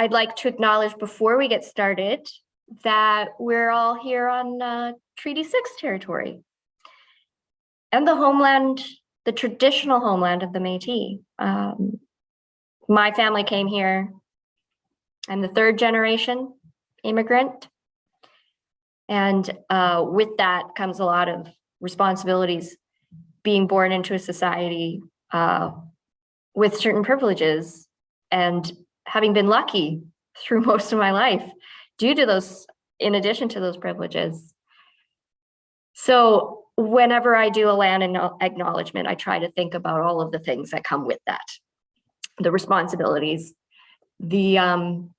I'd like to acknowledge before we get started that we're all here on uh, Treaty 6 territory and the homeland, the traditional homeland of the Métis. Um, my family came here. I'm the third generation immigrant. And uh, with that comes a lot of responsibilities being born into a society uh, with certain privileges and having been lucky through most of my life due to those, in addition to those privileges. So whenever I do a land acknowledgement, I try to think about all of the things that come with that. The responsibilities, the um,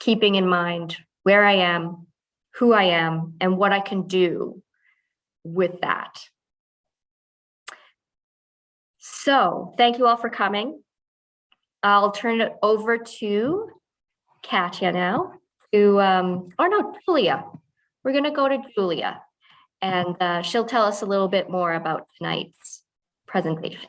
keeping in mind where I am, who I am, and what I can do with that. So thank you all for coming. I'll turn it over to Katya now to, um, or no, Julia. We're gonna go to Julia and uh, she'll tell us a little bit more about tonight's presentation.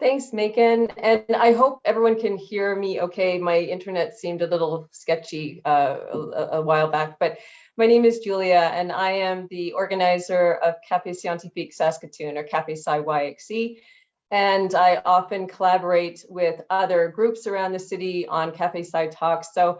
Thanks, Macon. And I hope everyone can hear me okay. My internet seemed a little sketchy uh, a, a, while back, but my name is Julia and I am the organizer of Café Scientifique Saskatoon or Café Sci YXE. And I often collaborate with other groups around the city on Café Sci talks. So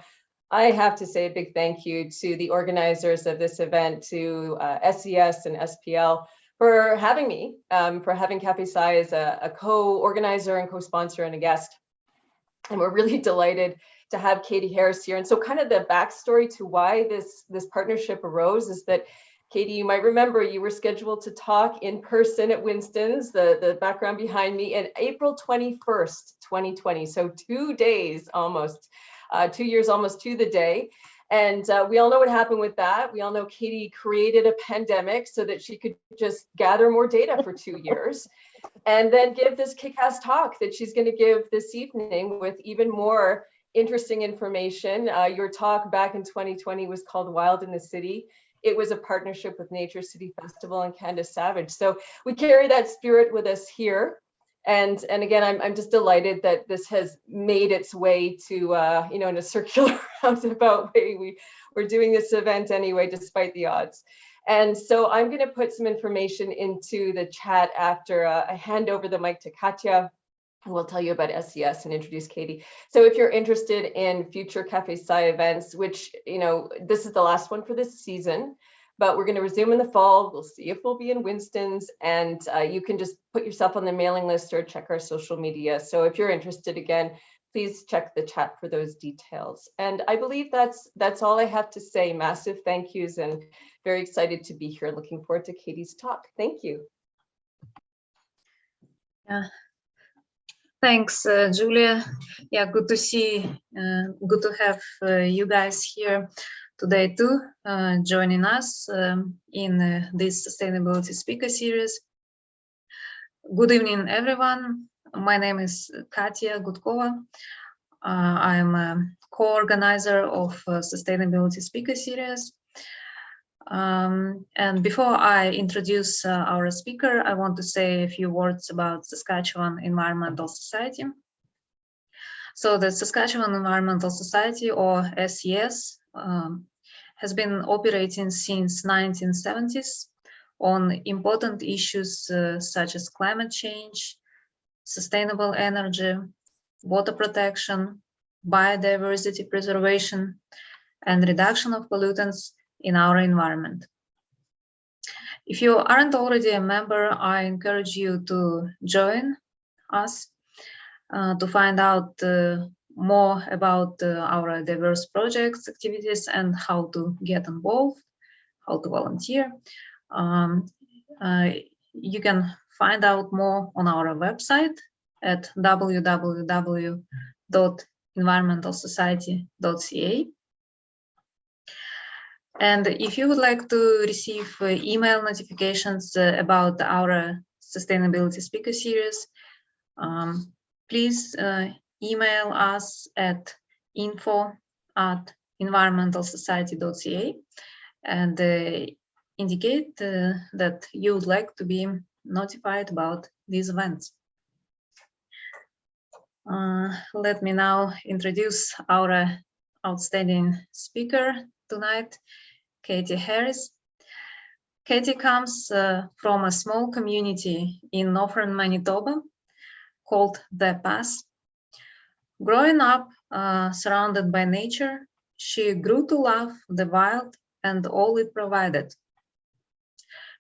I have to say a big thank you to the organizers of this event, to uh, SES and SPL for having me, um, for having Café Sci as a, a co-organizer and co-sponsor and a guest. And we're really delighted to have Katie Harris here. And so kind of the backstory to why this, this partnership arose is that Katie, you might remember you were scheduled to talk in person at Winston's, the, the background behind me, in April 21st, 2020. So two days almost uh, two years almost to the day. And uh, we all know what happened with that. We all know Katie created a pandemic so that she could just gather more data for two years and then give this kick-ass talk that she's going to give this evening with even more interesting information. Uh, your talk back in 2020 was called Wild in the City. It was a partnership with Nature City Festival and Candace Savage. So we carry that spirit with us here. And and again i'm, I'm just delighted that this has made its way to uh, you know in a circular roundabout way. We we're doing this event anyway despite the odds. And so i'm going to put some information into the chat after uh, i hand over the mic to katya will tell you about SES and introduce Katie. So if you're interested in future Cafe Sci events, which, you know, this is the last one for this season, but we're going to resume in the fall. We'll see if we'll be in Winston's and uh, you can just put yourself on the mailing list or check our social media. So if you're interested again, please check the chat for those details. And I believe that's that's all I have to say. Massive thank yous and very excited to be here. Looking forward to Katie's talk. Thank you. Yeah. Thanks, uh, Julia. Yeah, good to see, uh, good to have uh, you guys here today too, uh, joining us um, in uh, this sustainability speaker series. Good evening, everyone. My name is Katya Gudkova. Uh, I'm a co-organizer of Sustainability Speaker Series. Um, and before I introduce uh, our speaker, I want to say a few words about Saskatchewan Environmental Society. So the Saskatchewan Environmental Society, or SES, um, has been operating since 1970s on important issues uh, such as climate change, sustainable energy, water protection, biodiversity preservation, and reduction of pollutants in our environment. If you aren't already a member, I encourage you to join us uh, to find out uh, more about uh, our diverse projects, activities, and how to get involved, how to volunteer. Um, uh, you can find out more on our website at www.environmentalsociety.ca. And if you would like to receive uh, email notifications uh, about our sustainability speaker series, um, please uh, email us at info at environmentalsociety.ca and uh, indicate uh, that you would like to be notified about these events. Uh, let me now introduce our outstanding speaker tonight, Katie Harris. Katie comes uh, from a small community in northern Manitoba called The Pas. Growing up uh, surrounded by nature, she grew to love the wild and all it provided.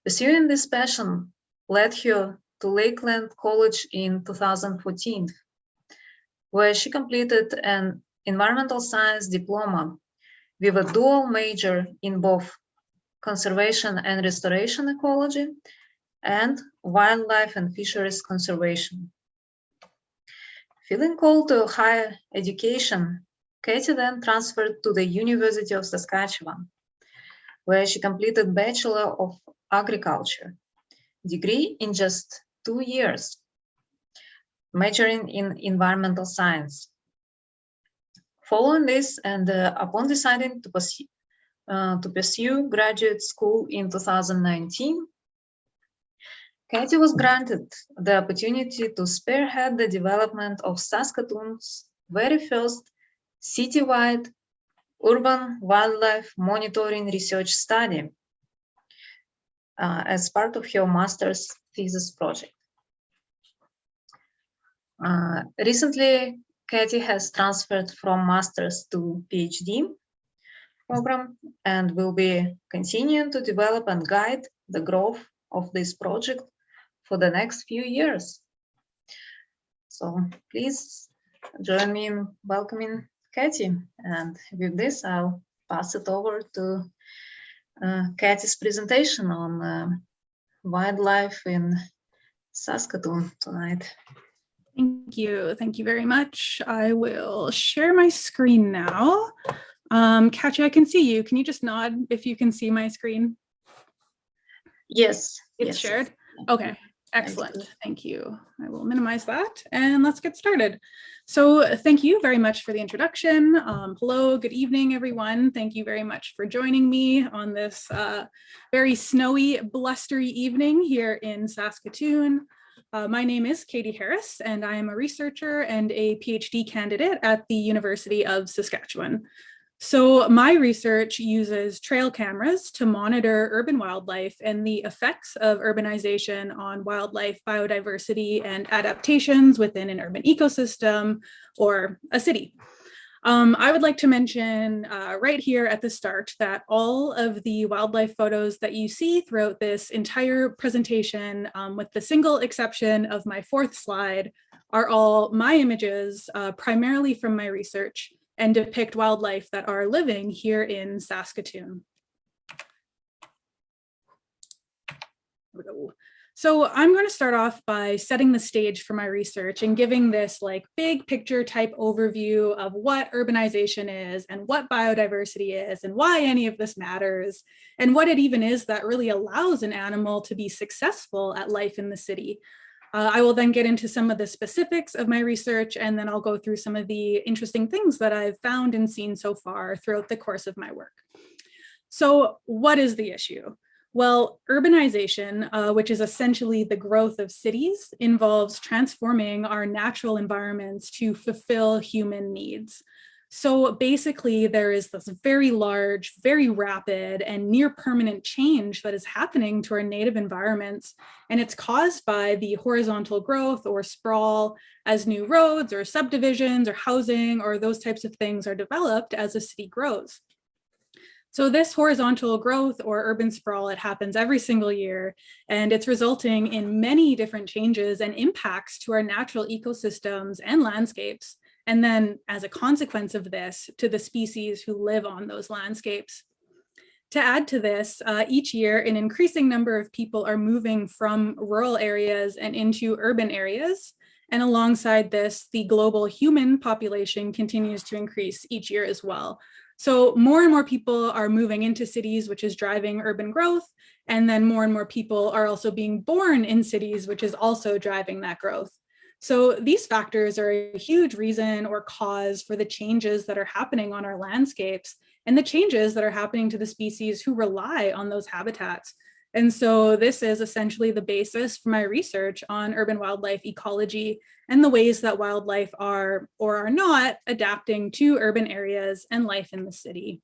Pursuing this passion led her to Lakeland College in 2014, where she completed an environmental science diploma with a dual major in both conservation and restoration ecology and wildlife and fisheries conservation. Feeling called to higher education, Katie then transferred to the University of Saskatchewan, where she completed Bachelor of Agriculture degree in just two years, majoring in environmental science. Following this and uh, upon deciding to pursue, uh, to pursue graduate school in 2019, Katie was granted the opportunity to spearhead the development of Saskatoon's very first citywide urban wildlife monitoring research study uh, as part of her master's thesis project. Uh, recently, Katie has transferred from master's to PhD program and will be continuing to develop and guide the growth of this project for the next few years. So please join me in welcoming Katie. And with this, I'll pass it over to uh, Katie's presentation on uh, wildlife in Saskatoon tonight. Thank you. Thank you very much. I will share my screen now. Um, Katya, I can see you. Can you just nod if you can see my screen? Yes. It's yes. shared? Okay, excellent. Thank you. I will minimize that and let's get started. So thank you very much for the introduction. Um, hello, good evening, everyone. Thank you very much for joining me on this uh, very snowy, blustery evening here in Saskatoon. Uh, my name is Katie Harris, and I am a researcher and a PhD candidate at the University of Saskatchewan. So my research uses trail cameras to monitor urban wildlife and the effects of urbanization on wildlife biodiversity and adaptations within an urban ecosystem or a city. Um, I would like to mention uh, right here at the start that all of the wildlife photos that you see throughout this entire presentation, um, with the single exception of my fourth slide, are all my images, uh, primarily from my research and depict wildlife that are living here in Saskatoon. So I'm going to start off by setting the stage for my research and giving this like big picture type overview of what urbanization is and what biodiversity is and why any of this matters and what it even is that really allows an animal to be successful at life in the city. Uh, I will then get into some of the specifics of my research and then I'll go through some of the interesting things that I've found and seen so far throughout the course of my work. So what is the issue? Well, urbanization, uh, which is essentially the growth of cities, involves transforming our natural environments to fulfill human needs. So basically, there is this very large, very rapid and near permanent change that is happening to our native environments. And it's caused by the horizontal growth or sprawl as new roads or subdivisions or housing or those types of things are developed as a city grows. So this horizontal growth or urban sprawl, it happens every single year, and it's resulting in many different changes and impacts to our natural ecosystems and landscapes. And then as a consequence of this, to the species who live on those landscapes. To add to this, uh, each year an increasing number of people are moving from rural areas and into urban areas. And alongside this, the global human population continues to increase each year as well. So more and more people are moving into cities, which is driving urban growth. And then more and more people are also being born in cities, which is also driving that growth. So these factors are a huge reason or cause for the changes that are happening on our landscapes and the changes that are happening to the species who rely on those habitats. And so this is essentially the basis for my research on urban wildlife ecology and the ways that wildlife are or are not adapting to urban areas and life in the city.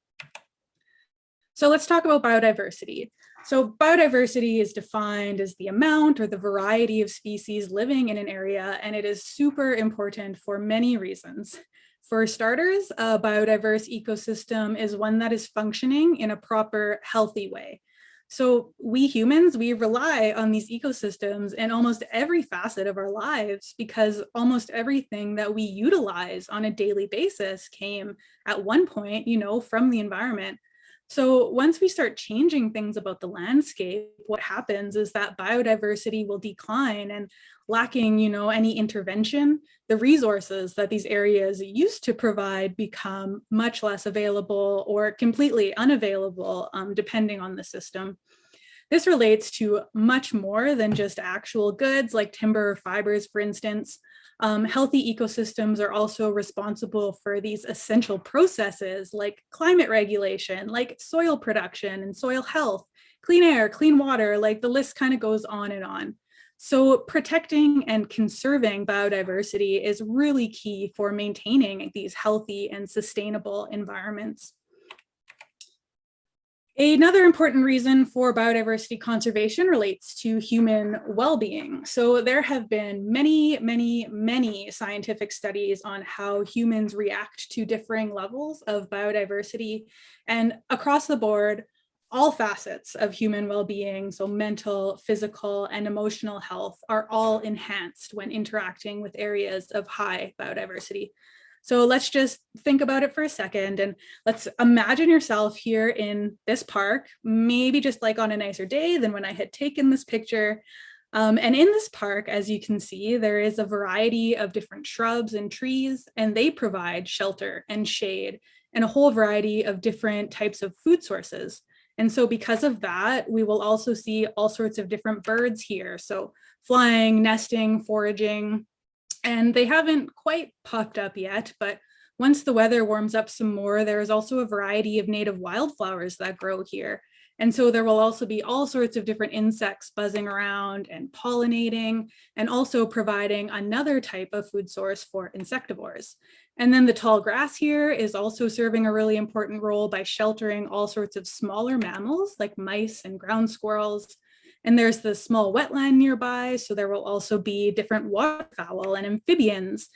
So let's talk about biodiversity. So biodiversity is defined as the amount or the variety of species living in an area, and it is super important for many reasons. For starters, a biodiverse ecosystem is one that is functioning in a proper, healthy way. So we humans, we rely on these ecosystems in almost every facet of our lives because almost everything that we utilize on a daily basis came at one point, you know, from the environment. So once we start changing things about the landscape, what happens is that biodiversity will decline and lacking, you know, any intervention, the resources that these areas used to provide become much less available or completely unavailable, um, depending on the system. This relates to much more than just actual goods like timber or fibers, for instance. Um, healthy ecosystems are also responsible for these essential processes like climate regulation, like soil production and soil health, clean air, clean water, like the list kind of goes on and on. So protecting and conserving biodiversity is really key for maintaining these healthy and sustainable environments. Another important reason for biodiversity conservation relates to human well-being. So there have been many, many, many scientific studies on how humans react to differing levels of biodiversity and across the board, all facets of human well-being, so mental, physical, and emotional health are all enhanced when interacting with areas of high biodiversity. So let's just think about it for a second and let's imagine yourself here in this park, maybe just like on a nicer day than when I had taken this picture. Um, and in this park, as you can see, there is a variety of different shrubs and trees, and they provide shelter and shade and a whole variety of different types of food sources. And so because of that, we will also see all sorts of different birds here. So flying, nesting, foraging, and they haven't quite popped up yet, but once the weather warms up some more, there is also a variety of native wildflowers that grow here. And so there will also be all sorts of different insects buzzing around and pollinating and also providing another type of food source for insectivores. And then the tall grass here is also serving a really important role by sheltering all sorts of smaller mammals like mice and ground squirrels, and there's the small wetland nearby, so there will also be different waterfowl and amphibians.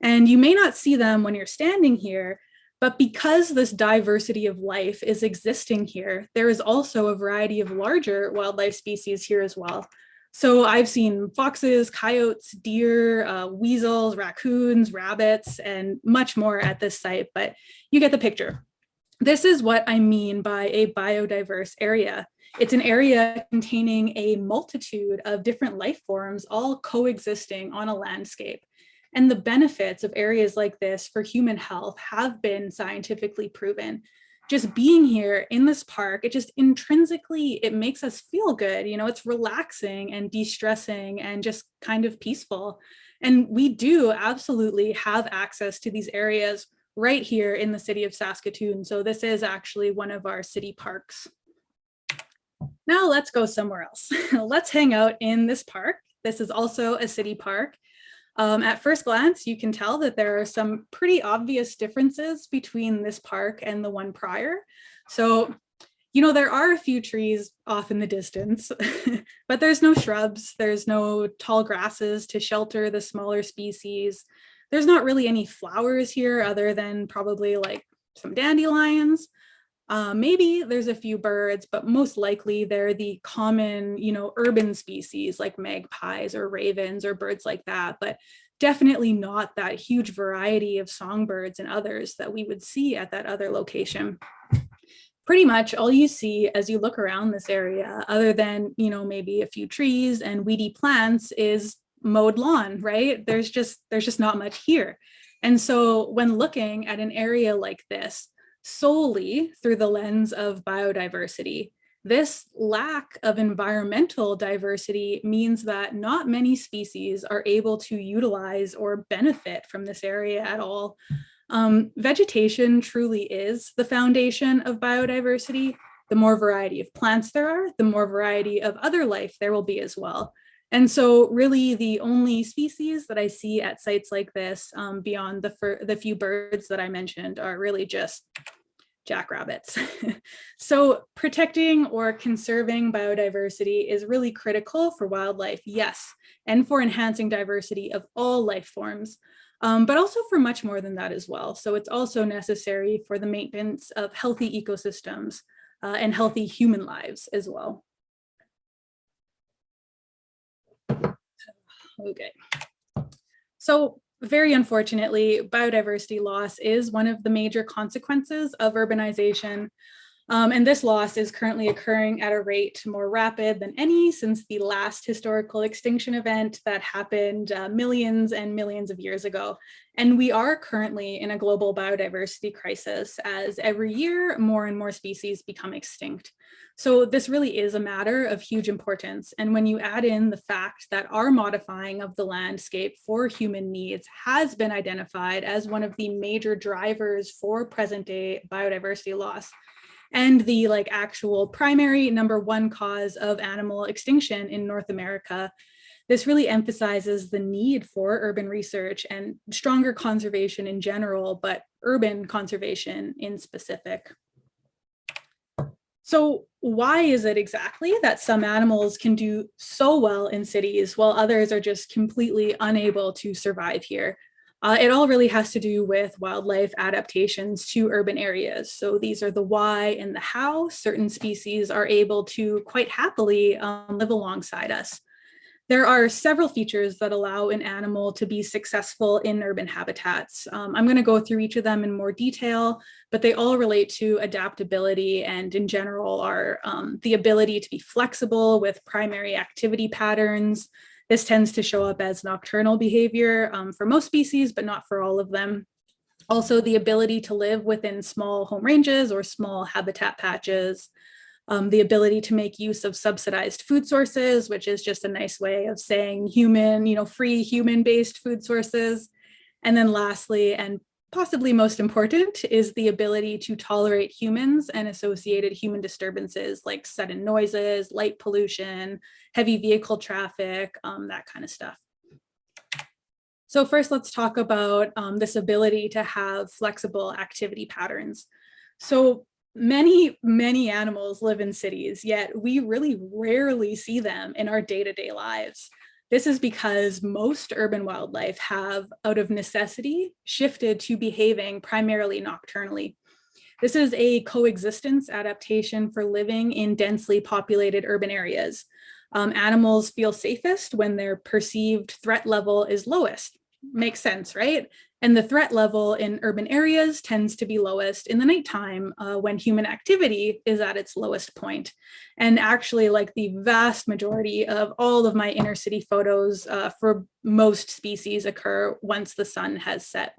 And you may not see them when you're standing here, but because this diversity of life is existing here, there is also a variety of larger wildlife species here as well. So I've seen foxes, coyotes, deer, uh, weasels, raccoons, rabbits, and much more at this site, but you get the picture. This is what I mean by a biodiverse area. It's an area containing a multitude of different life forms all coexisting on a landscape. And the benefits of areas like this for human health have been scientifically proven. Just being here in this park, it just intrinsically, it makes us feel good. You know, it's relaxing and de-stressing and just kind of peaceful. And we do absolutely have access to these areas right here in the city of Saskatoon. So this is actually one of our city parks. Now let's go somewhere else. let's hang out in this park. This is also a city park. Um, at first glance, you can tell that there are some pretty obvious differences between this park and the one prior. So, you know, there are a few trees off in the distance, but there's no shrubs, there's no tall grasses to shelter the smaller species. There's not really any flowers here other than probably like some dandelions. Uh, maybe there's a few birds, but most likely they're the common, you know, urban species like magpies or ravens or birds like that, but definitely not that huge variety of songbirds and others that we would see at that other location. Pretty much all you see as you look around this area, other than, you know, maybe a few trees and weedy plants is mowed lawn, right? There's just, there's just not much here. And so when looking at an area like this, solely through the lens of biodiversity. This lack of environmental diversity means that not many species are able to utilize or benefit from this area at all. Um, vegetation truly is the foundation of biodiversity. the more variety of plants there are, the more variety of other life there will be as well. And so really the only species that I see at sites like this um, beyond the, the few birds that I mentioned are really just jackrabbits. so protecting or conserving biodiversity is really critical for wildlife, yes, and for enhancing diversity of all life forms, um, but also for much more than that as well. So it's also necessary for the maintenance of healthy ecosystems uh, and healthy human lives as well. Okay. So very unfortunately, biodiversity loss is one of the major consequences of urbanization. Um, and this loss is currently occurring at a rate more rapid than any since the last historical extinction event that happened uh, millions and millions of years ago. And we are currently in a global biodiversity crisis as every year more and more species become extinct. So this really is a matter of huge importance. And when you add in the fact that our modifying of the landscape for human needs has been identified as one of the major drivers for present day biodiversity loss, and the like actual primary number one cause of animal extinction in North America, this really emphasizes the need for urban research and stronger conservation in general, but urban conservation in specific. So why is it exactly that some animals can do so well in cities while others are just completely unable to survive here? Uh, it all really has to do with wildlife adaptations to urban areas. So these are the why and the how certain species are able to quite happily um, live alongside us. There are several features that allow an animal to be successful in urban habitats. Um, I'm going to go through each of them in more detail, but they all relate to adaptability and in general are um, the ability to be flexible with primary activity patterns. This tends to show up as nocturnal behavior um, for most species, but not for all of them. Also, the ability to live within small home ranges or small habitat patches, um, the ability to make use of subsidized food sources, which is just a nice way of saying human, you know, free human-based food sources. And then lastly, and possibly most important, is the ability to tolerate humans and associated human disturbances like sudden noises, light pollution, heavy vehicle traffic, um, that kind of stuff. So first, let's talk about um, this ability to have flexible activity patterns. So many, many animals live in cities, yet we really rarely see them in our day-to-day -day lives. This is because most urban wildlife have, out of necessity, shifted to behaving primarily nocturnally. This is a coexistence adaptation for living in densely populated urban areas. Um, animals feel safest when their perceived threat level is lowest. Makes sense, right? And the threat level in urban areas tends to be lowest in the nighttime uh, when human activity is at its lowest point. And actually like the vast majority of all of my inner city photos uh, for most species occur once the sun has set.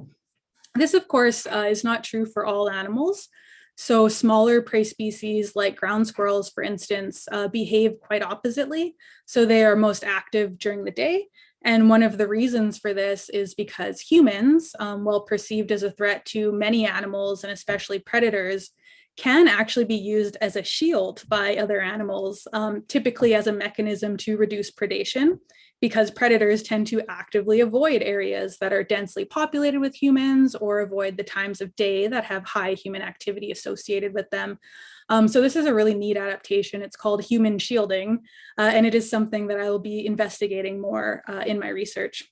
This of course uh, is not true for all animals. So smaller prey species like ground squirrels, for instance, uh, behave quite oppositely. So they are most active during the day and one of the reasons for this is because humans, um, while perceived as a threat to many animals and especially predators, can actually be used as a shield by other animals, um, typically as a mechanism to reduce predation, because predators tend to actively avoid areas that are densely populated with humans or avoid the times of day that have high human activity associated with them. Um, so this is a really neat adaptation. It's called human shielding, uh, and it is something that I will be investigating more uh, in my research.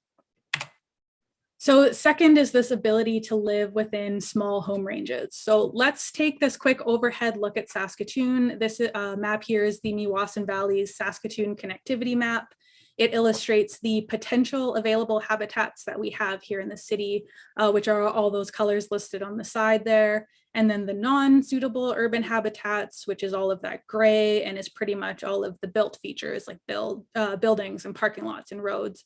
So second is this ability to live within small home ranges. So let's take this quick overhead look at Saskatoon. This uh, map here is the Meewasin Valley's Saskatoon connectivity map. It illustrates the potential available habitats that we have here in the city, uh, which are all those colors listed on the side there. And then the non-suitable urban habitats, which is all of that gray and is pretty much all of the built features like build, uh, buildings and parking lots and roads.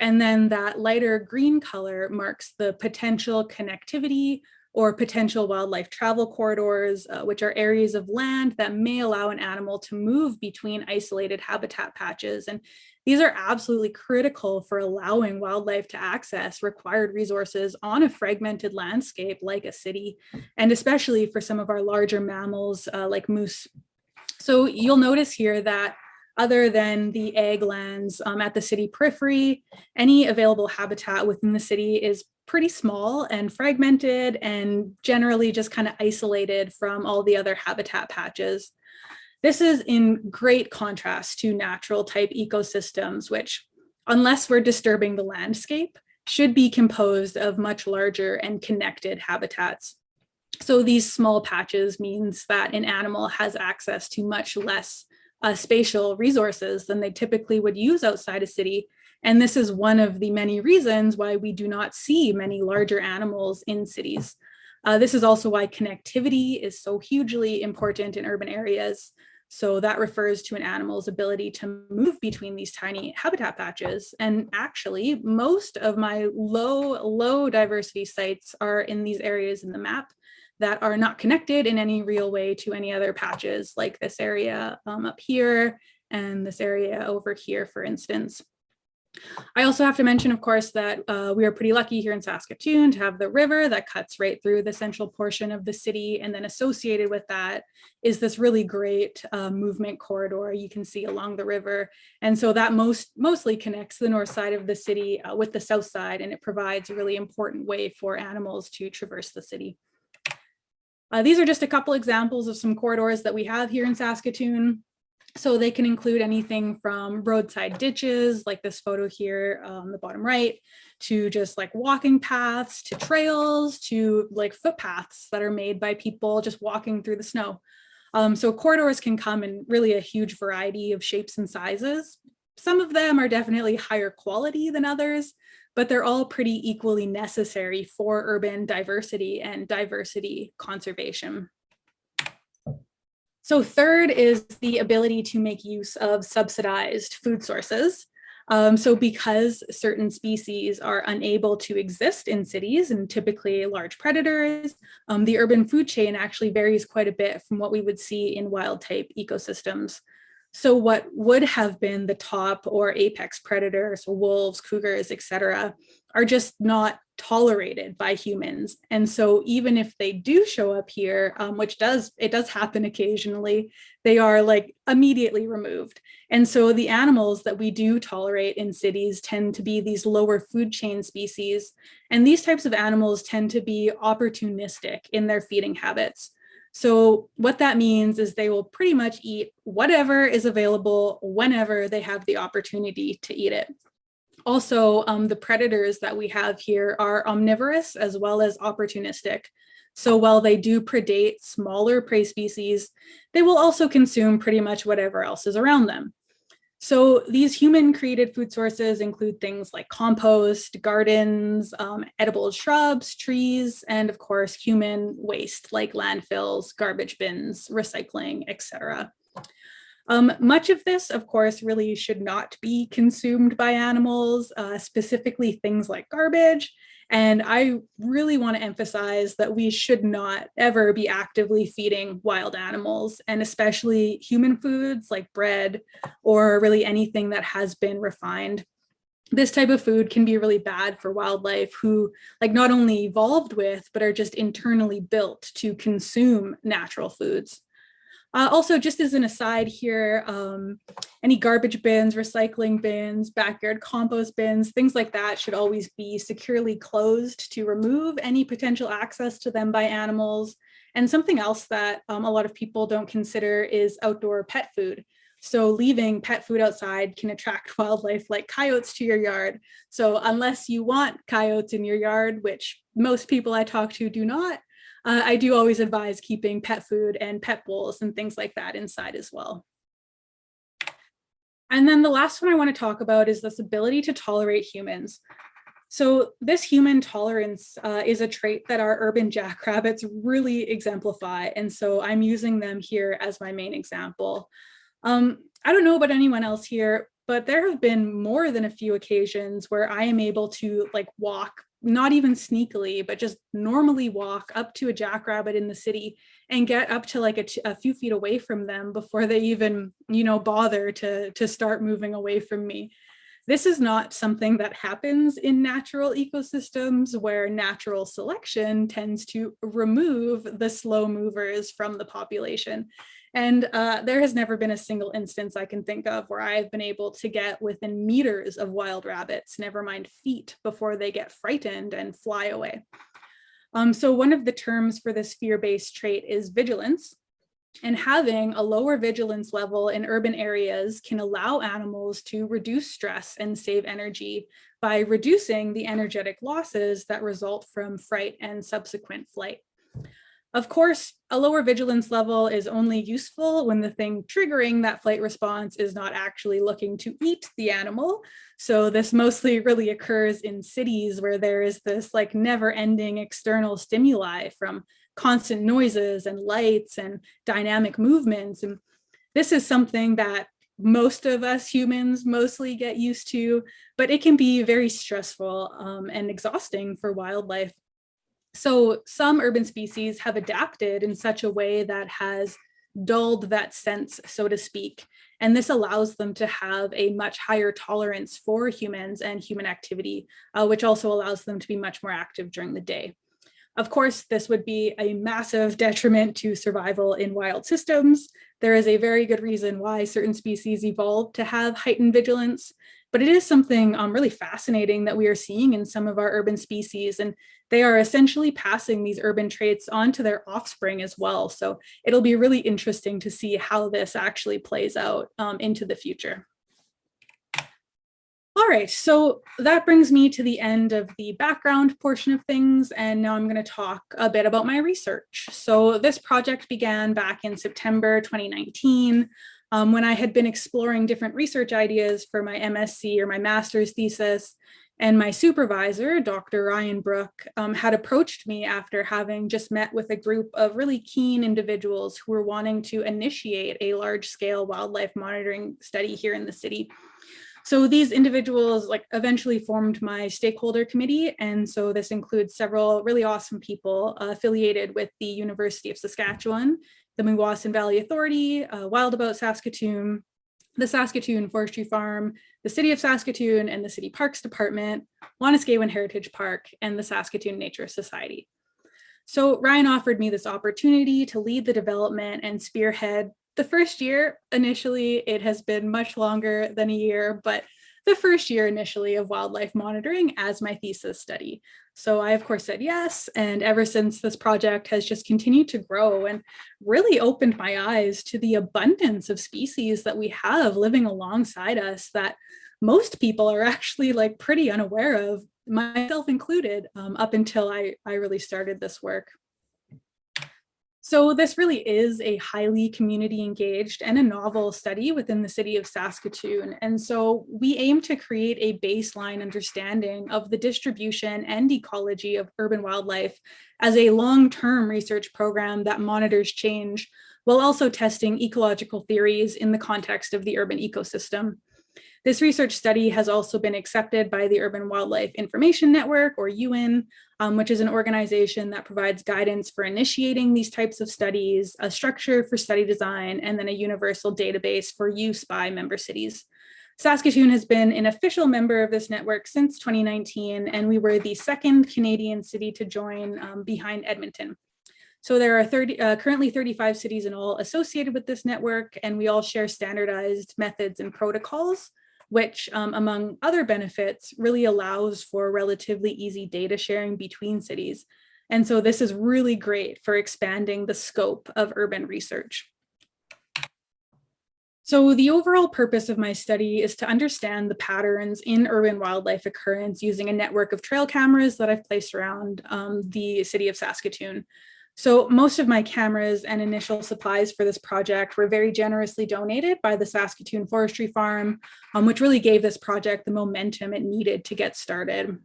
And then that lighter green color marks the potential connectivity or potential wildlife travel corridors, uh, which are areas of land that may allow an animal to move between isolated habitat patches. And these are absolutely critical for allowing wildlife to access required resources on a fragmented landscape like a city, and especially for some of our larger mammals uh, like moose. So you'll notice here that other than the ag lands um, at the city periphery, any available habitat within the city is pretty small and fragmented and generally just kind of isolated from all the other habitat patches. This is in great contrast to natural type ecosystems, which unless we're disturbing the landscape, should be composed of much larger and connected habitats. So these small patches means that an animal has access to much less uh, spatial resources than they typically would use outside a city and this is one of the many reasons why we do not see many larger animals in cities. Uh, this is also why connectivity is so hugely important in urban areas. So that refers to an animal's ability to move between these tiny habitat patches. And actually, most of my low, low diversity sites are in these areas in the map that are not connected in any real way to any other patches like this area um, up here and this area over here, for instance. I also have to mention, of course, that uh, we are pretty lucky here in Saskatoon to have the river that cuts right through the central portion of the city. And then associated with that is this really great uh, movement corridor you can see along the river. And so that most mostly connects the north side of the city uh, with the south side, and it provides a really important way for animals to traverse the city. Uh, these are just a couple examples of some corridors that we have here in Saskatoon. So they can include anything from roadside ditches, like this photo here on the bottom right, to just like walking paths, to trails, to like footpaths that are made by people just walking through the snow. Um, so corridors can come in really a huge variety of shapes and sizes. Some of them are definitely higher quality than others, but they're all pretty equally necessary for urban diversity and diversity conservation. So third is the ability to make use of subsidized food sources. Um, so because certain species are unable to exist in cities and typically large predators, um, the urban food chain actually varies quite a bit from what we would see in wild type ecosystems. So what would have been the top or apex predators, wolves, cougars, etc., are just not tolerated by humans. And so even if they do show up here, um, which does, it does happen occasionally, they are like immediately removed. And so the animals that we do tolerate in cities tend to be these lower food chain species. And these types of animals tend to be opportunistic in their feeding habits. So what that means is they will pretty much eat whatever is available whenever they have the opportunity to eat it. Also, um, the predators that we have here are omnivorous as well as opportunistic. So while they do predate smaller prey species, they will also consume pretty much whatever else is around them. So these human created food sources include things like compost, gardens, um, edible shrubs, trees, and of course, human waste like landfills, garbage bins, recycling, etc. Um, much of this, of course, really should not be consumed by animals, uh, specifically things like garbage. And I really want to emphasize that we should not ever be actively feeding wild animals and especially human foods like bread or really anything that has been refined. This type of food can be really bad for wildlife who like not only evolved with but are just internally built to consume natural foods uh, also, just as an aside here, um, any garbage bins, recycling bins, backyard compost bins, things like that should always be securely closed to remove any potential access to them by animals. And something else that um, a lot of people don't consider is outdoor pet food. So leaving pet food outside can attract wildlife like coyotes to your yard. So unless you want coyotes in your yard, which most people I talk to do not, uh, I do always advise keeping pet food and pet bowls and things like that inside as well. And then the last one I want to talk about is this ability to tolerate humans. So this human tolerance uh, is a trait that our urban jackrabbits really exemplify. And so I'm using them here as my main example. Um, I don't know about anyone else here, but there have been more than a few occasions where I am able to like walk not even sneakily, but just normally walk up to a jackrabbit in the city and get up to like a, few feet away from them before they even, you know, bother to, to start moving away from me. This is not something that happens in natural ecosystems where natural selection tends to remove the slow movers from the population. And uh, there has never been a single instance I can think of where I've been able to get within meters of wild rabbits, never mind feet, before they get frightened and fly away. Um, so one of the terms for this fear-based trait is vigilance. And having a lower vigilance level in urban areas can allow animals to reduce stress and save energy by reducing the energetic losses that result from fright and subsequent flight. Of course, a lower vigilance level is only useful when the thing triggering that flight response is not actually looking to eat the animal. So this mostly really occurs in cities where there is this like never ending external stimuli from constant noises and lights and dynamic movements. And this is something that most of us humans mostly get used to, but it can be very stressful um, and exhausting for wildlife. So some urban species have adapted in such a way that has dulled that sense, so to speak. And this allows them to have a much higher tolerance for humans and human activity, uh, which also allows them to be much more active during the day. Of course, this would be a massive detriment to survival in wild systems. There is a very good reason why certain species evolved to have heightened vigilance, but it is something um, really fascinating that we are seeing in some of our urban species, and they are essentially passing these urban traits on to their offspring as well. So it'll be really interesting to see how this actually plays out um, into the future. All right, so that brings me to the end of the background portion of things, and now I'm going to talk a bit about my research. So this project began back in September 2019 um, when I had been exploring different research ideas for my MSc or my master's thesis, and my supervisor, Dr. Ryan Brook, um, had approached me after having just met with a group of really keen individuals who were wanting to initiate a large scale wildlife monitoring study here in the city. So these individuals like eventually formed my stakeholder committee. And so this includes several really awesome people uh, affiliated with the University of Saskatchewan, the Meewasin Valley Authority, uh, Wild About Saskatoon, the Saskatoon Forestry Farm, the City of Saskatoon and the City Parks Department, Wanuskewin Heritage Park, and the Saskatoon Nature Society. So Ryan offered me this opportunity to lead the development and spearhead the first year, initially, it has been much longer than a year, but the first year initially of wildlife monitoring as my thesis study. So I, of course, said yes. And ever since this project has just continued to grow and really opened my eyes to the abundance of species that we have living alongside us that most people are actually like pretty unaware of, myself included, um, up until I, I really started this work. So this really is a highly community engaged and a novel study within the city of Saskatoon. And so we aim to create a baseline understanding of the distribution and ecology of urban wildlife as a long-term research program that monitors change while also testing ecological theories in the context of the urban ecosystem. This research study has also been accepted by the Urban Wildlife Information Network, or UWIN, um, which is an organization that provides guidance for initiating these types of studies, a structure for study design, and then a universal database for use by member cities. Saskatoon has been an official member of this network since 2019, and we were the second Canadian city to join um, behind Edmonton. So there are 30, uh, currently 35 cities in all associated with this network, and we all share standardized methods and protocols which um, among other benefits really allows for relatively easy data sharing between cities. And so this is really great for expanding the scope of urban research. So the overall purpose of my study is to understand the patterns in urban wildlife occurrence using a network of trail cameras that I've placed around um, the city of Saskatoon. So most of my cameras and initial supplies for this project were very generously donated by the Saskatoon Forestry Farm, um, which really gave this project the momentum it needed to get started.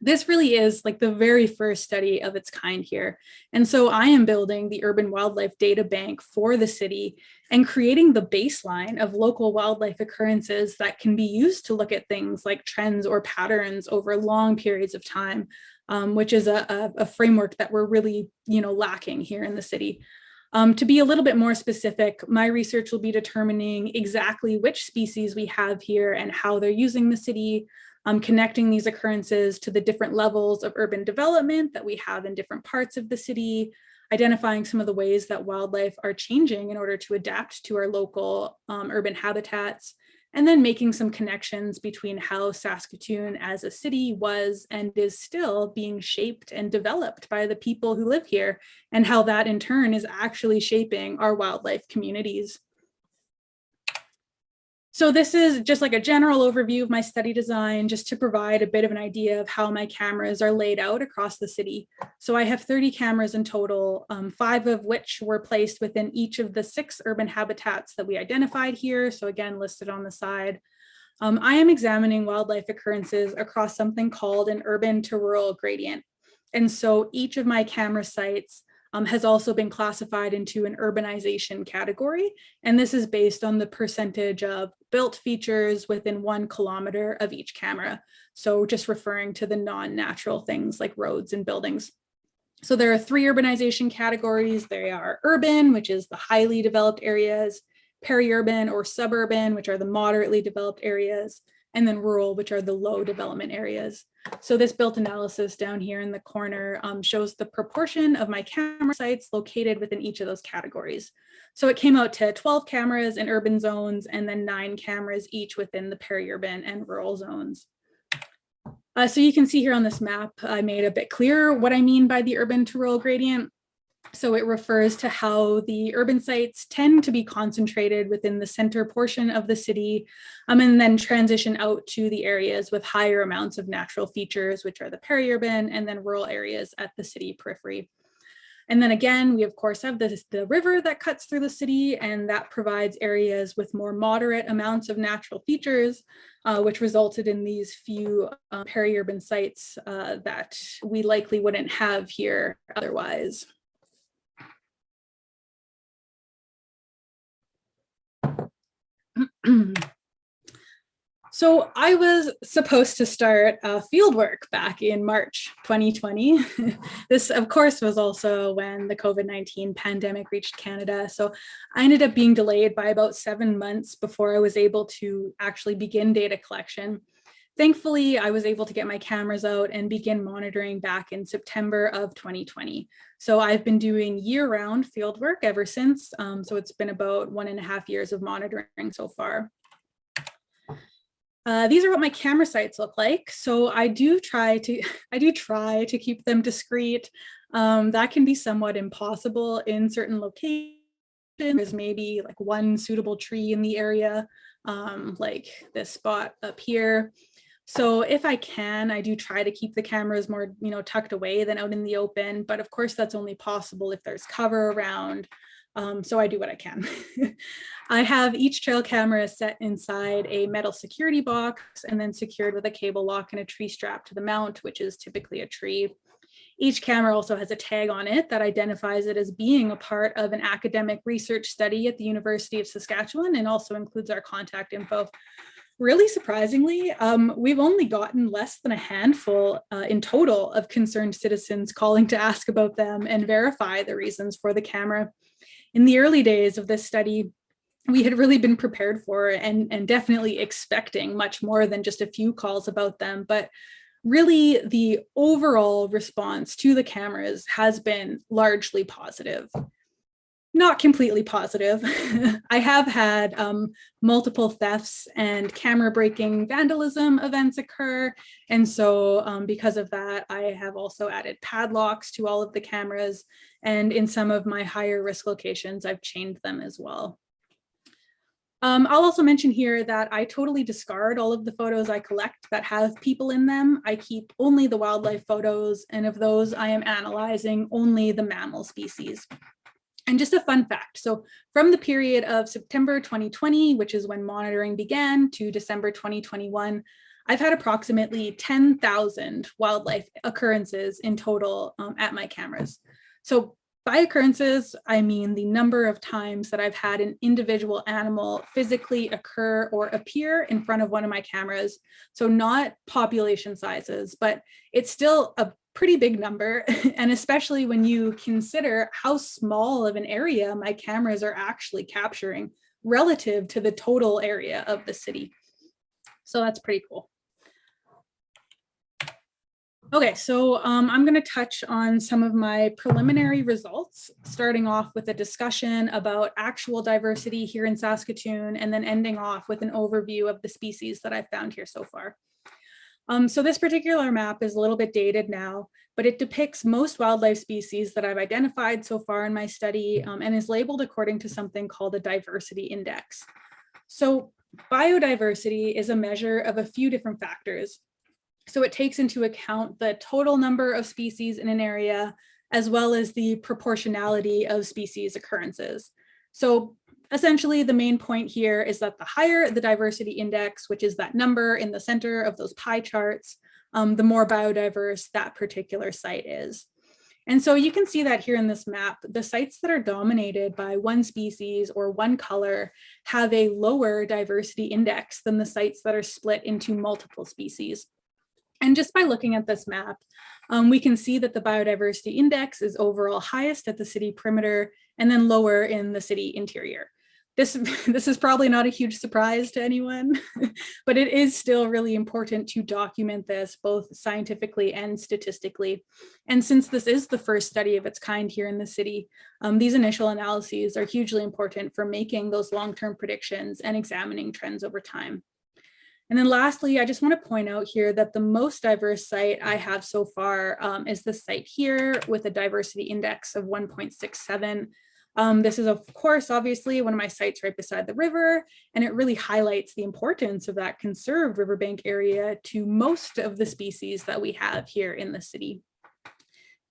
this really is like the very first study of its kind here. And so I am building the urban wildlife data bank for the city and creating the baseline of local wildlife occurrences that can be used to look at things like trends or patterns over long periods of time, um, which is a, a, framework that we're really, you know, lacking here in the city. Um, to be a little bit more specific, my research will be determining exactly which species we have here and how they're using the city, um, connecting these occurrences to the different levels of urban development that we have in different parts of the city, identifying some of the ways that wildlife are changing in order to adapt to our local um, urban habitats, and then making some connections between how Saskatoon as a city was and is still being shaped and developed by the people who live here, and how that in turn is actually shaping our wildlife communities. So this is just like a general overview of my study design, just to provide a bit of an idea of how my cameras are laid out across the city. So I have 30 cameras in total, um, five of which were placed within each of the six urban habitats that we identified here. So again, listed on the side. Um, I am examining wildlife occurrences across something called an urban to rural gradient. And so each of my camera sites um, has also been classified into an urbanization category. And this is based on the percentage of built features within one kilometer of each camera. So just referring to the non-natural things like roads and buildings. So there are three urbanization categories. They are urban, which is the highly developed areas, peri-urban or suburban, which are the moderately developed areas, and then rural, which are the low development areas. So this built analysis down here in the corner um, shows the proportion of my camera sites located within each of those categories. So it came out to 12 cameras in urban zones and then nine cameras each within the peri-urban and rural zones. Uh, so you can see here on this map, I made a bit clearer what I mean by the urban to rural gradient. So it refers to how the urban sites tend to be concentrated within the center portion of the city um, and then transition out to the areas with higher amounts of natural features, which are the peri-urban and then rural areas at the city periphery. And then again, we of course have this, the river that cuts through the city and that provides areas with more moderate amounts of natural features, uh, which resulted in these few uh, peri-urban sites uh, that we likely wouldn't have here otherwise. So I was supposed to start uh, field work back in March 2020. this, of course, was also when the COVID-19 pandemic reached Canada. So I ended up being delayed by about seven months before I was able to actually begin data collection. Thankfully, I was able to get my cameras out and begin monitoring back in September of 2020. So I've been doing year-round field work ever since. Um, so it's been about one and a half years of monitoring so far. Uh, these are what my camera sites look like. So I do try to, I do try to keep them discreet. Um, that can be somewhat impossible in certain locations. There's maybe like one suitable tree in the area, um, like this spot up here. So if I can, I do try to keep the cameras more, you know, tucked away than out in the open. But of course, that's only possible if there's cover around um, so I do what I can. I have each trail camera set inside a metal security box and then secured with a cable lock and a tree strap to the mount, which is typically a tree. Each camera also has a tag on it that identifies it as being a part of an academic research study at the University of Saskatchewan and also includes our contact info. Really surprisingly, um, we've only gotten less than a handful uh, in total of concerned citizens calling to ask about them and verify the reasons for the camera in the early days of this study, we had really been prepared for and, and definitely expecting much more than just a few calls about them. But really the overall response to the cameras has been largely positive. Not completely positive. I have had um, multiple thefts and camera breaking vandalism events occur. And so um, because of that, I have also added padlocks to all of the cameras and in some of my higher risk locations, I've chained them as well. Um, I'll also mention here that I totally discard all of the photos I collect that have people in them. I keep only the wildlife photos, and of those I am analyzing only the mammal species. And just a fun fact, so from the period of September 2020, which is when monitoring began, to December 2021, I've had approximately 10,000 wildlife occurrences in total um, at my cameras. So by occurrences, I mean the number of times that I've had an individual animal physically occur or appear in front of one of my cameras. So not population sizes, but it's still a pretty big number. And especially when you consider how small of an area my cameras are actually capturing relative to the total area of the city. So that's pretty cool. Okay, so um, I'm going to touch on some of my preliminary results, starting off with a discussion about actual diversity here in Saskatoon, and then ending off with an overview of the species that I've found here so far. Um, so this particular map is a little bit dated now, but it depicts most wildlife species that I've identified so far in my study um, and is labeled according to something called a diversity index. So biodiversity is a measure of a few different factors, so it takes into account the total number of species in an area, as well as the proportionality of species occurrences. So essentially the main point here is that the higher the diversity index, which is that number in the center of those pie charts, um, the more biodiverse that particular site is. And so you can see that here in this map, the sites that are dominated by one species or one color have a lower diversity index than the sites that are split into multiple species. And just by looking at this map, um, we can see that the biodiversity index is overall highest at the city perimeter and then lower in the city interior. This, this is probably not a huge surprise to anyone, but it is still really important to document this both scientifically and statistically. And since this is the first study of its kind here in the city, um, these initial analyses are hugely important for making those long-term predictions and examining trends over time. And then lastly, I just want to point out here that the most diverse site I have so far um, is the site here with a diversity index of 1.67. Um, this is, of course, obviously one of my sites right beside the river, and it really highlights the importance of that conserved riverbank area to most of the species that we have here in the city.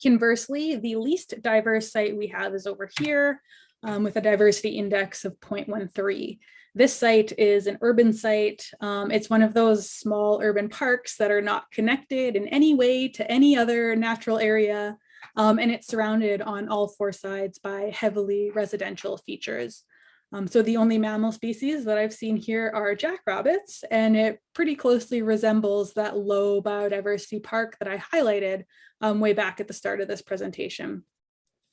Conversely, the least diverse site we have is over here um, with a diversity index of 0.13. This site is an urban site. Um, it's one of those small urban parks that are not connected in any way to any other natural area. Um, and it's surrounded on all four sides by heavily residential features. Um, so the only mammal species that I've seen here are jackrabbits, and it pretty closely resembles that low biodiversity park that I highlighted um, way back at the start of this presentation.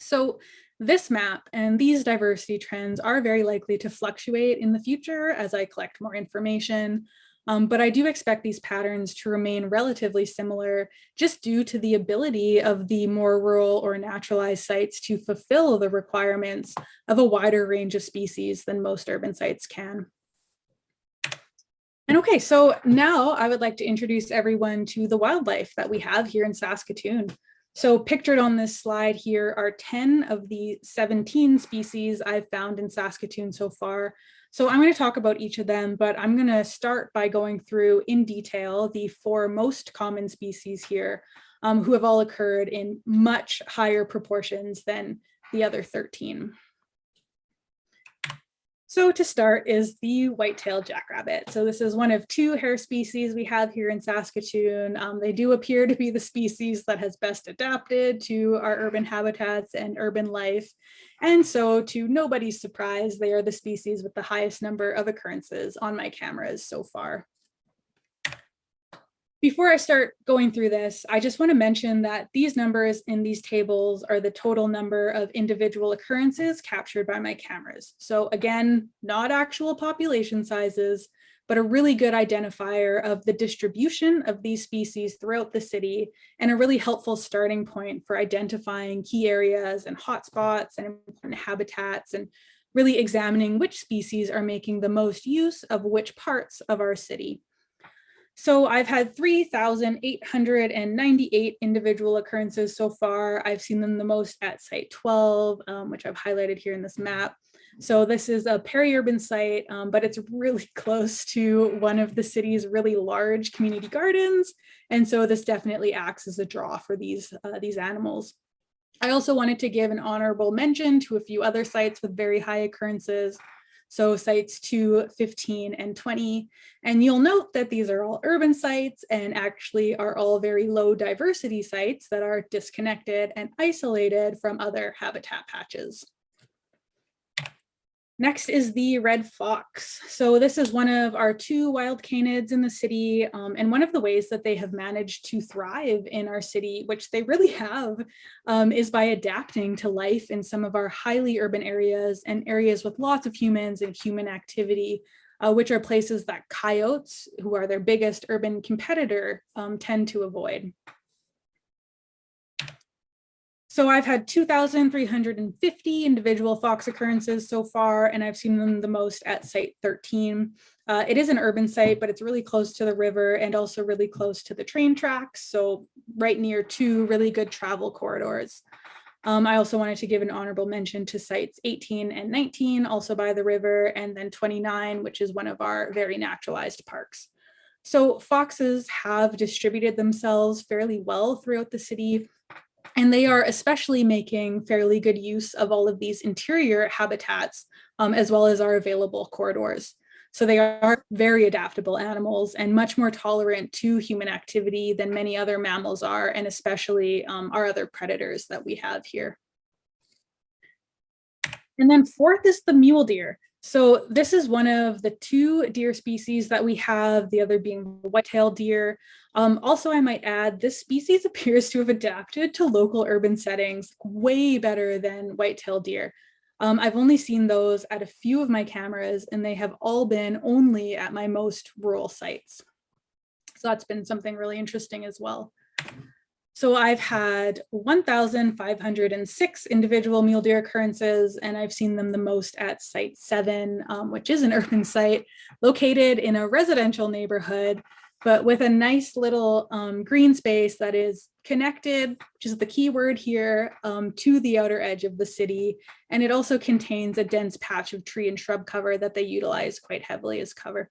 So this map and these diversity trends are very likely to fluctuate in the future as I collect more information. Um, but I do expect these patterns to remain relatively similar just due to the ability of the more rural or naturalized sites to fulfill the requirements of a wider range of species than most urban sites can. And okay, so now I would like to introduce everyone to the wildlife that we have here in Saskatoon. So pictured on this slide here are 10 of the 17 species I've found in Saskatoon so far. So I'm going to talk about each of them, but I'm going to start by going through in detail the four most common species here um, who have all occurred in much higher proportions than the other 13. So to start is the white-tailed jackrabbit. So this is one of two hare species we have here in Saskatoon. Um, they do appear to be the species that has best adapted to our urban habitats and urban life. And so to nobody's surprise, they are the species with the highest number of occurrences on my cameras so far. Before I start going through this, I just want to mention that these numbers in these tables are the total number of individual occurrences captured by my cameras. So again, not actual population sizes, but a really good identifier of the distribution of these species throughout the city and a really helpful starting point for identifying key areas and hotspots and important habitats and really examining which species are making the most use of which parts of our city. So I've had 3,898 individual occurrences so far. I've seen them the most at site 12, um, which I've highlighted here in this map. So this is a peri-urban site, um, but it's really close to one of the city's really large community gardens. And so this definitely acts as a draw for these, uh, these animals. I also wanted to give an honorable mention to a few other sites with very high occurrences. So sites 2, 15, and 20. And you'll note that these are all urban sites and actually are all very low diversity sites that are disconnected and isolated from other habitat patches. Next is the red fox. So this is one of our two wild canids in the city um, and one of the ways that they have managed to thrive in our city, which they really have, um, is by adapting to life in some of our highly urban areas and areas with lots of humans and human activity, uh, which are places that coyotes, who are their biggest urban competitor, um, tend to avoid. So I've had 2,350 individual fox occurrences so far, and I've seen them the most at site 13. Uh, it is an urban site, but it's really close to the river and also really close to the train tracks. So right near two really good travel corridors. Um, I also wanted to give an honorable mention to sites 18 and 19, also by the river, and then 29, which is one of our very naturalized parks. So foxes have distributed themselves fairly well throughout the city. And they are especially making fairly good use of all of these interior habitats, um, as well as our available corridors. So they are very adaptable animals and much more tolerant to human activity than many other mammals are, and especially um, our other predators that we have here. And then fourth is the mule deer. So this is one of the two deer species that we have, the other being the white-tailed deer. Um, also, I might add, this species appears to have adapted to local urban settings way better than white-tailed deer. Um, I've only seen those at a few of my cameras and they have all been only at my most rural sites. So that's been something really interesting as well. So I've had 1,506 individual mule deer occurrences, and I've seen them the most at site seven, um, which is an urban site located in a residential neighborhood, but with a nice little um, green space that is connected, which is the key word here, um, to the outer edge of the city. And it also contains a dense patch of tree and shrub cover that they utilize quite heavily as cover.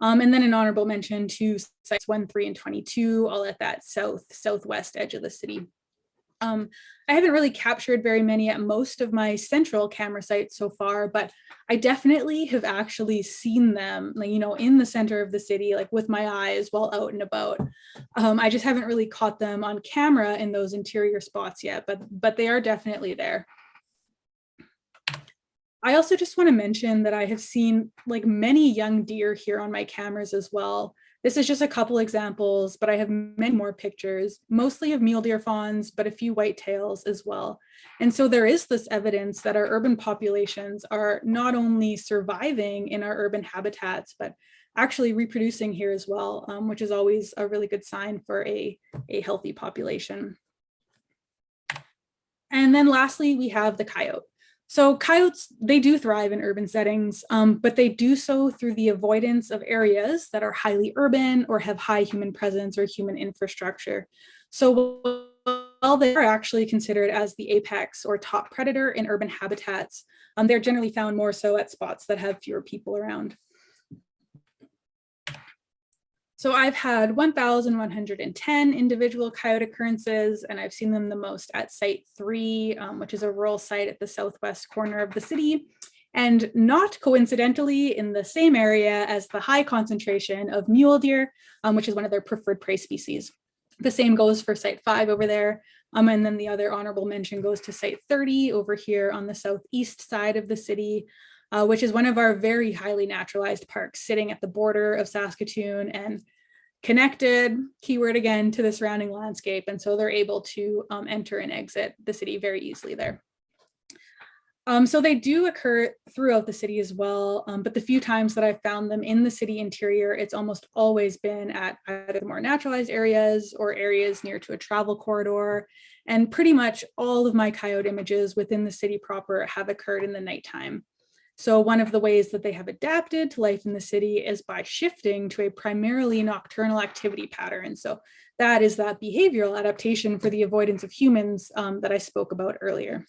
Um, and then an honorable mention to sites one, three, and 22, all at that south, southwest edge of the city. Um, I haven't really captured very many at most of my central camera sites so far, but I definitely have actually seen them, like, you know, in the center of the city, like with my eyes while out and about. Um, I just haven't really caught them on camera in those interior spots yet, but, but they are definitely there. I also just want to mention that I have seen like many young deer here on my cameras as well. This is just a couple examples, but I have many more pictures, mostly of mule deer fawns, but a few whitetails as well. And so there is this evidence that our urban populations are not only surviving in our urban habitats, but actually reproducing here as well, um, which is always a really good sign for a, a healthy population. And then lastly, we have the coyote. So coyotes, they do thrive in urban settings, um, but they do so through the avoidance of areas that are highly urban or have high human presence or human infrastructure. So while they are actually considered as the apex or top predator in urban habitats, um, they're generally found more so at spots that have fewer people around. So I've had 1,110 individual coyote occurrences, and I've seen them the most at site three, um, which is a rural site at the southwest corner of the city, and not coincidentally in the same area as the high concentration of mule deer, um, which is one of their preferred prey species. The same goes for site five over there, um, and then the other honorable mention goes to site 30 over here on the southeast side of the city, uh, which is one of our very highly naturalized parks sitting at the border of Saskatoon and connected, keyword again, to the surrounding landscape. And so they're able to um, enter and exit the city very easily there. Um, so they do occur throughout the city as well, um, but the few times that I've found them in the city interior, it's almost always been at either more naturalized areas or areas near to a travel corridor. And pretty much all of my coyote images within the city proper have occurred in the nighttime. So one of the ways that they have adapted to life in the city is by shifting to a primarily nocturnal activity pattern. So that is that behavioral adaptation for the avoidance of humans um, that I spoke about earlier.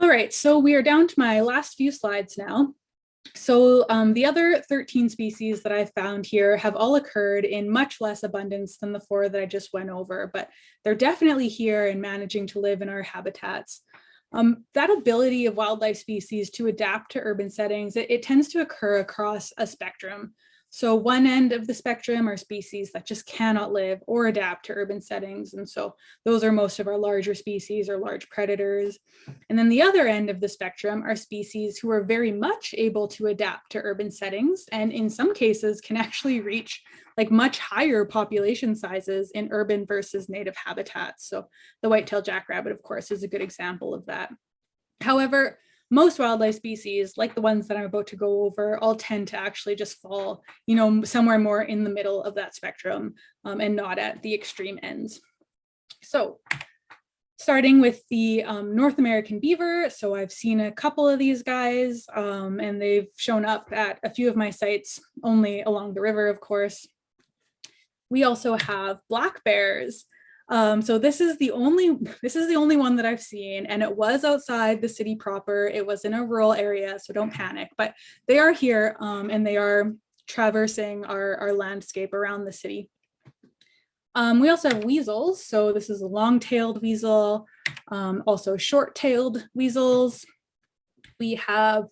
All right, so we are down to my last few slides now. So um, the other 13 species that I found here have all occurred in much less abundance than the four that I just went over, but they're definitely here and managing to live in our habitats. Um, that ability of wildlife species to adapt to urban settings, it, it tends to occur across a spectrum. So one end of the spectrum are species that just cannot live or adapt to urban settings. And so those are most of our larger species or large predators. And then the other end of the spectrum are species who are very much able to adapt to urban settings and in some cases can actually reach like much higher population sizes in urban versus native habitats. So the white-tailed jackrabbit, of course, is a good example of that. However, most wildlife species, like the ones that I'm about to go over, all tend to actually just fall, you know, somewhere more in the middle of that spectrum um, and not at the extreme ends. So starting with the um, North American beaver. So I've seen a couple of these guys um, and they've shown up at a few of my sites, only along the river, of course. We also have black bears. Um, so this is the only this is the only one that I've seen, and it was outside the city proper. It was in a rural area, so don't panic. But they are here, um, and they are traversing our our landscape around the city. Um, we also have weasels. So this is a long-tailed weasel, um, also short-tailed weasels. We have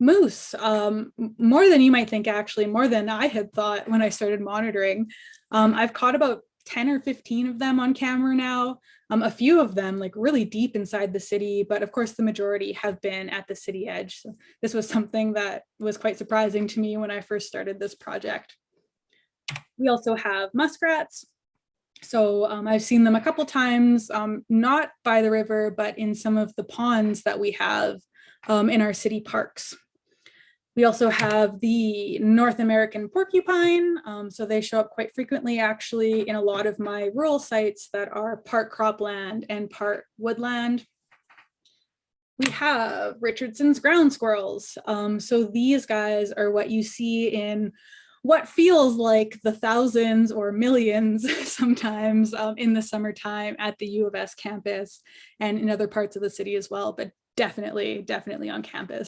moose, um, more than you might think, actually, more than I had thought when I started monitoring. Um, I've caught about 10 or 15 of them on camera now. Um, a few of them like really deep inside the city, but of course the majority have been at the city edge. So this was something that was quite surprising to me when I first started this project. We also have muskrats. So um, I've seen them a couple times, um, not by the river, but in some of the ponds that we have um, in our city parks. We also have the North American porcupine. Um, so they show up quite frequently actually in a lot of my rural sites that are part cropland and part woodland. We have Richardson's ground squirrels. Um, so these guys are what you see in what feels like the thousands or millions sometimes um, in the summertime at the U of S campus and in other parts of the city as well, but definitely, definitely on campus.